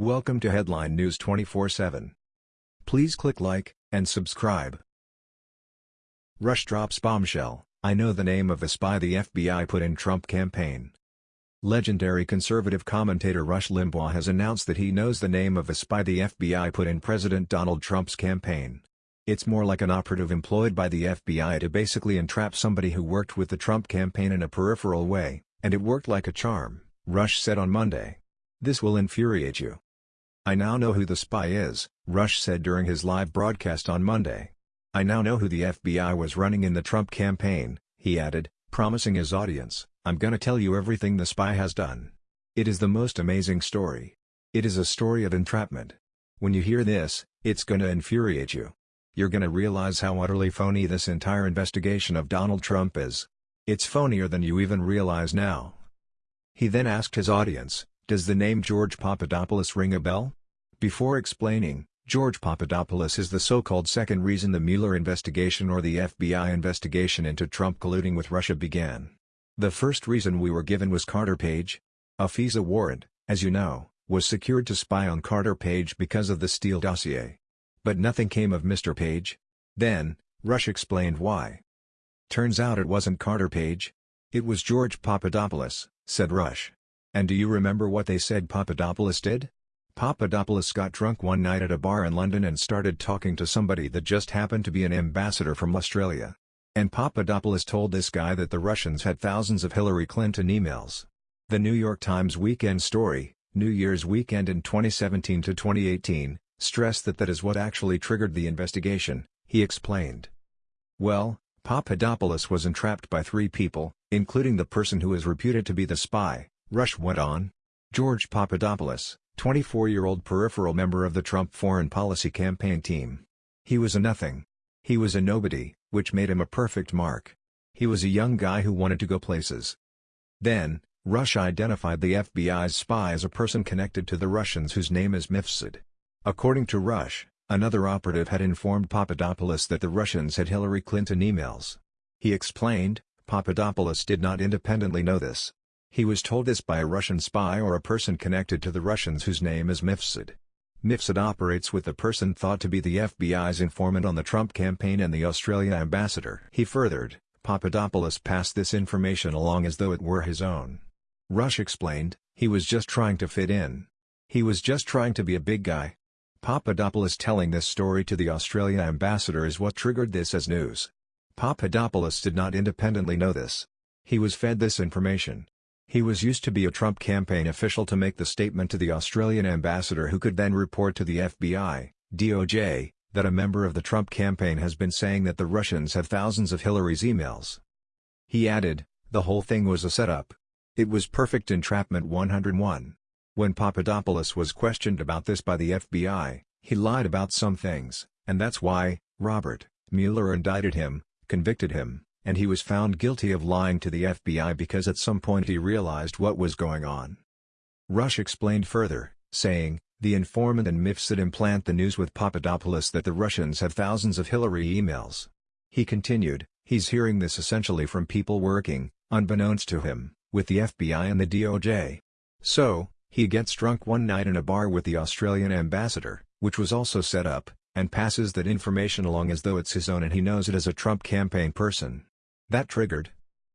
Welcome to Headline News 24/7. Please click like and subscribe. Rush drops bombshell. I know the name of the spy the FBI put in Trump campaign. Legendary conservative commentator Rush Limbaugh has announced that he knows the name of the spy the FBI put in President Donald Trump's campaign. It's more like an operative employed by the FBI to basically entrap somebody who worked with the Trump campaign in a peripheral way, and it worked like a charm, Rush said on Monday. This will infuriate you. I now know who the spy is, Rush said during his live broadcast on Monday. I now know who the FBI was running in the Trump campaign, he added, promising his audience, I'm gonna tell you everything the spy has done. It is the most amazing story. It is a story of entrapment. When you hear this, it's gonna infuriate you. You're gonna realize how utterly phony this entire investigation of Donald Trump is. It's phonier than you even realize now. He then asked his audience, does the name George Papadopoulos ring a bell? Before explaining, George Papadopoulos is the so-called second reason the Mueller investigation or the FBI investigation into Trump colluding with Russia began. The first reason we were given was Carter Page. A FISA warrant, as you know, was secured to spy on Carter Page because of the Steele dossier. But nothing came of Mr. Page. Then, Rush explained why. Turns out it wasn't Carter Page. It was George Papadopoulos, said Rush. And do you remember what they said Papadopoulos did? Papadopoulos got drunk one night at a bar in London and started talking to somebody that just happened to be an ambassador from Australia. And Papadopoulos told this guy that the Russians had thousands of Hillary Clinton emails. The New York Times Weekend Story, New Year's weekend in 2017 to 2018, stressed that that is what actually triggered the investigation, he explained. Well, Papadopoulos was entrapped by three people, including the person who is reputed to be the spy, Rush went on. George Papadopoulos, 24-year-old peripheral member of the Trump foreign policy campaign team. He was a nothing. He was a nobody, which made him a perfect mark. He was a young guy who wanted to go places. Then, Rush identified the FBI's spy as a person connected to the Russians whose name is Mifsud. According to Rush, another operative had informed Papadopoulos that the Russians had Hillary Clinton emails. He explained, Papadopoulos did not independently know this. He was told this by a Russian spy or a person connected to the Russians whose name is Mifsud. Mifsud operates with the person thought to be the FBI's informant on the Trump campaign and the Australia ambassador. He furthered, Papadopoulos passed this information along as though it were his own. Rush explained, he was just trying to fit in. He was just trying to be a big guy. Papadopoulos telling this story to the Australia ambassador is what triggered this as news. Papadopoulos did not independently know this. He was fed this information. He was used to be a Trump campaign official to make the statement to the Australian ambassador who could then report to the FBI, DOJ, that a member of the Trump campaign has been saying that the Russians have thousands of Hillary's emails. He added, the whole thing was a setup. It was perfect entrapment 101. When Papadopoulos was questioned about this by the FBI, he lied about some things, and that's why, Robert, Mueller indicted him, convicted him, and he was found guilty of lying to the FBI because at some point he realized what was going on. Rush explained further, saying, the informant and Mifsud implant the news with Papadopoulos that the Russians have thousands of Hillary emails. He continued, he's hearing this essentially from people working, unbeknownst to him, with the FBI and the DOJ. So, he gets drunk one night in a bar with the Australian ambassador, which was also set up, and passes that information along as though it's his own and he knows it as a Trump campaign person. That triggered.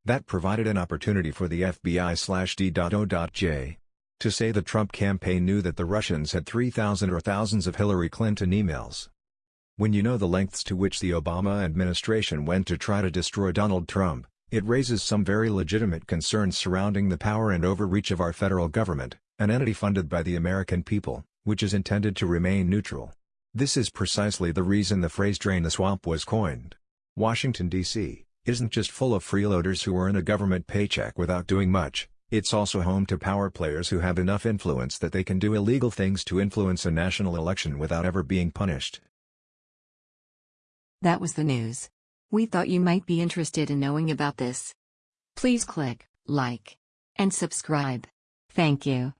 That provided an opportunity for the FBI slash D.O.J. to say the Trump campaign knew that the Russians had 3,000 or thousands of Hillary Clinton emails. When you know the lengths to which the Obama administration went to try to destroy Donald Trump, it raises some very legitimate concerns surrounding the power and overreach of our federal government, an entity funded by the American people, which is intended to remain neutral. This is precisely the reason the phrase drain the swamp was coined. Washington, D.C isn't just full of freeloaders who earn a government paycheck without doing much, it's also home to power players who have enough influence that they can do illegal things to influence a national election without ever being punished. That was the news. We thought you might be interested in knowing about this. Please click like and subscribe. Thank you.